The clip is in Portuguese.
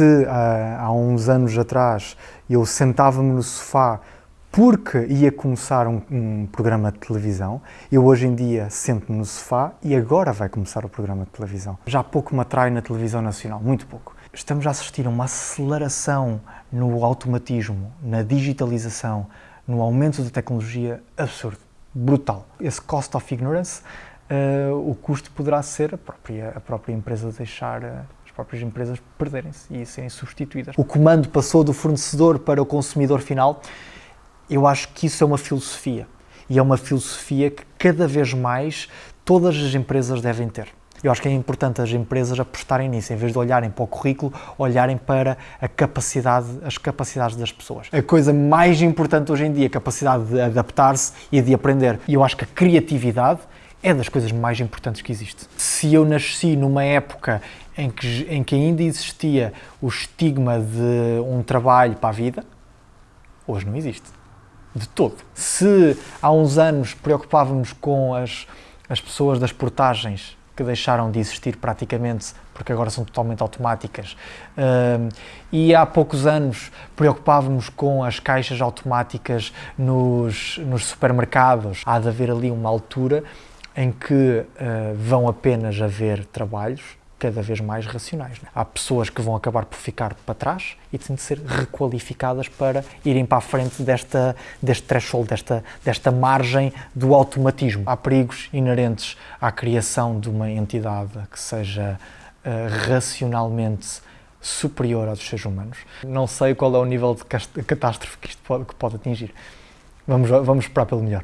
se há, há uns anos atrás eu sentava-me no sofá porque ia começar um, um, programa de televisão, eu hoje em dia sento-me no sofá e agora vai começar o programa de televisão. Já pouco me atrai na televisão nacional, muito pouco. Estamos a assistir a uma aceleração no automatismo, na digitalização, no aumento da tecnologia absurdo, brutal. Esse cost of ignorance, uh, o custo poderá ser a própria, a própria empresa deixar uh, as próprias empresas perderem-se e serem substituídas. O comando passou do fornecedor para o consumidor final eu acho que isso é uma filosofia. E é uma filosofia que cada vez mais todas as empresas devem ter. Eu acho que é importante as empresas apostarem nisso, em vez de olharem para o currículo, olharem para a capacidade, as capacidades das pessoas. A coisa mais importante hoje em dia é a capacidade de adaptar-se e de aprender. E eu acho que a criatividade é das coisas mais importantes que existe. Se eu nasci numa época em que, em que ainda existia o estigma de um trabalho para a vida, hoje não existe de todo. Se há uns anos preocupávamos com as, as pessoas das portagens que deixaram de existir praticamente porque agora são totalmente automáticas uh, e há poucos anos preocupávamos com as caixas automáticas nos, nos supermercados há de haver ali uma altura em que uh, vão apenas haver trabalhos cada vez mais racionais. Né? Há pessoas que vão acabar por ficar para trás e têm de ser requalificadas para irem para a frente desta, deste threshold, desta, desta margem do automatismo. Há perigos inerentes à criação de uma entidade que seja uh, racionalmente superior aos seres humanos. Não sei qual é o nível de catástrofe que isto pode, que pode atingir. Vamos, vamos esperar pelo melhor.